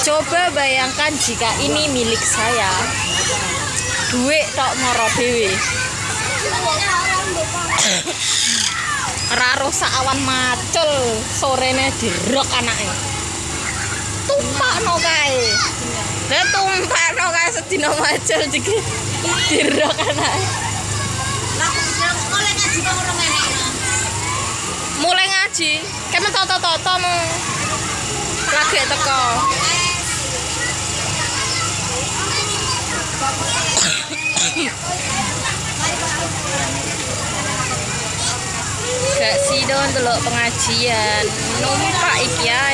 Coba bayangkan jika ini milik saya. Duit tok moro dewe. Raro awan macul sorene dirok anake. Tumpakno kae. Lah tumpakno kae sedina macul iki dirok anake. Mulai ngaji kok ora enek. Mulai ngaji, kemen toto-toto mu. Lagi teko. Gak sih dong delok pengajian. Numpak iki ya